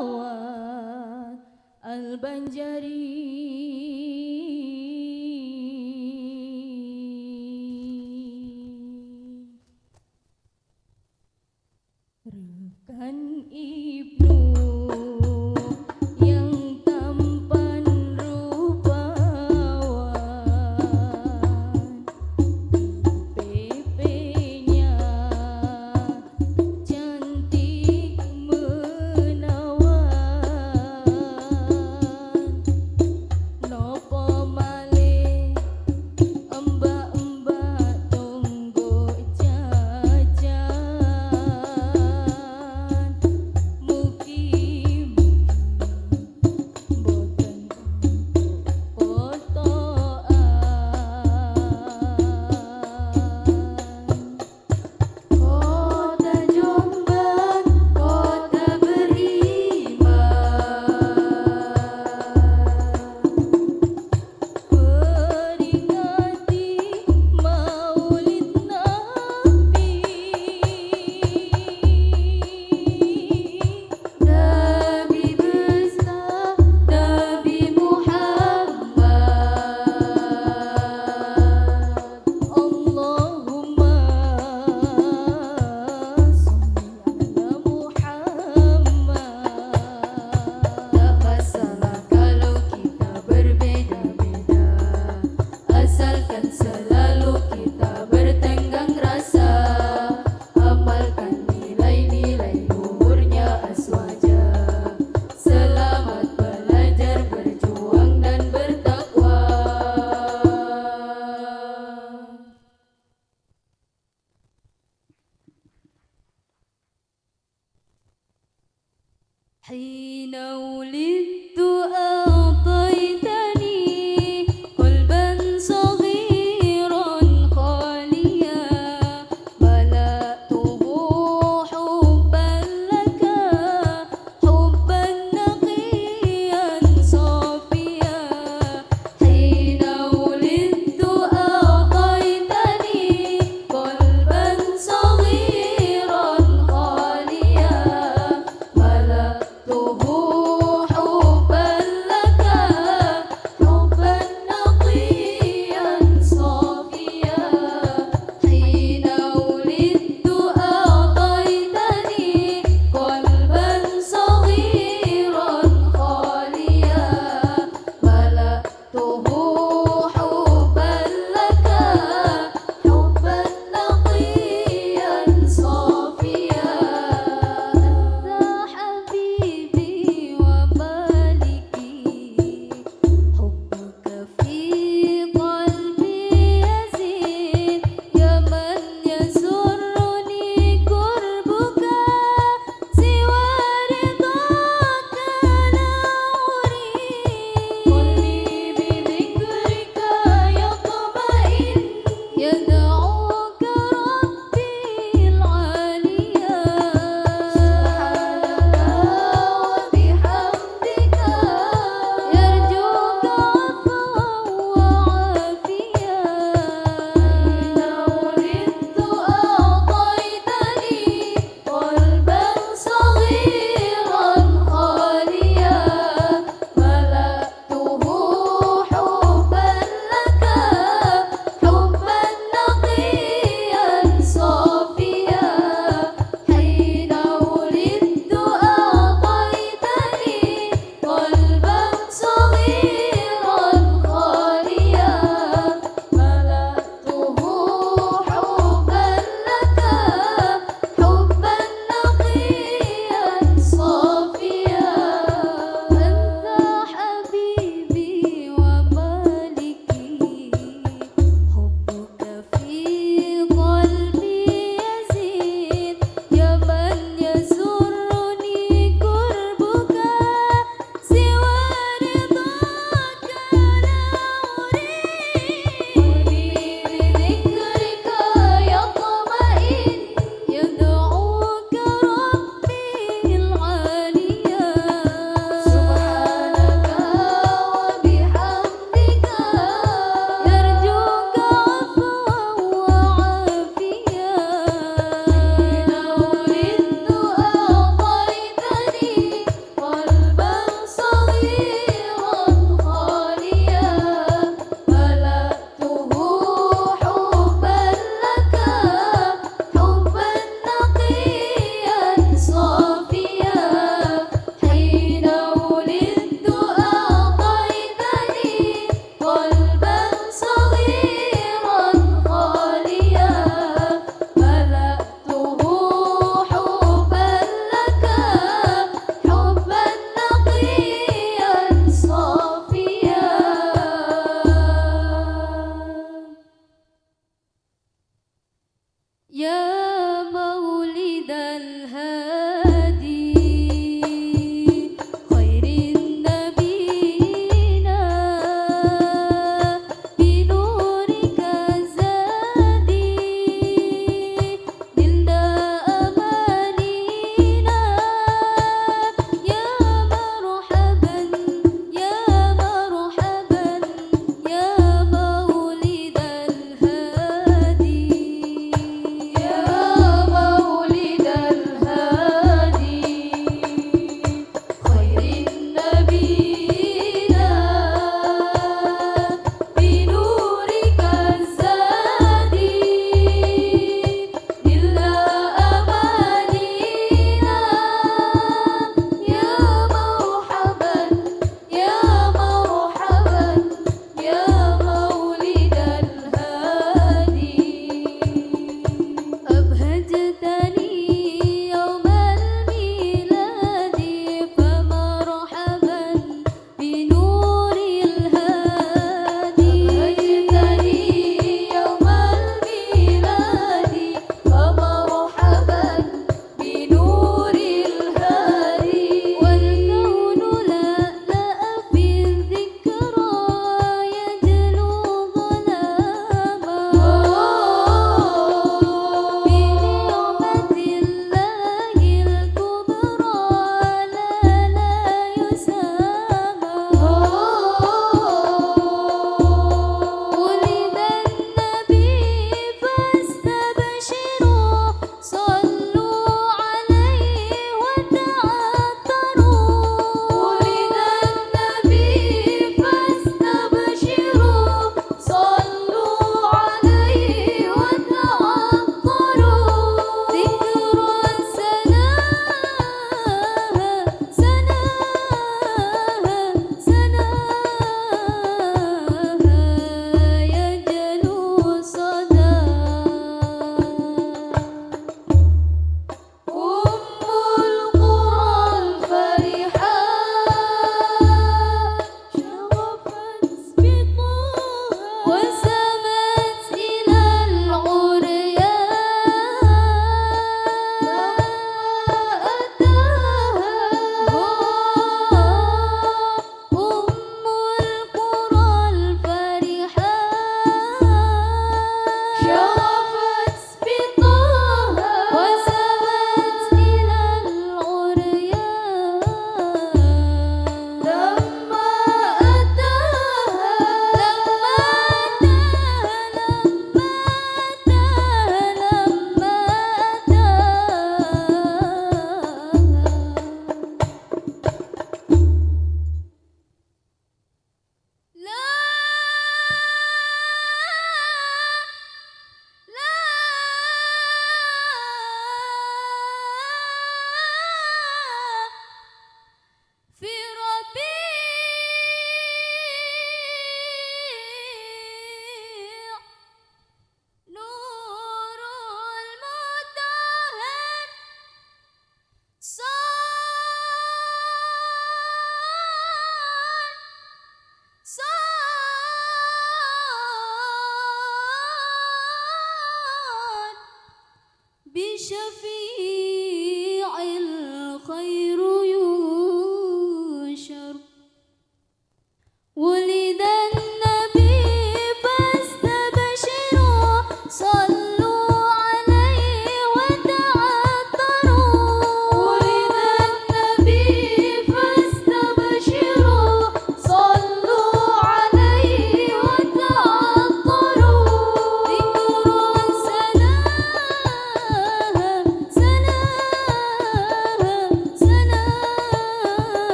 Banjawan Al-Banjari حين ولدت Will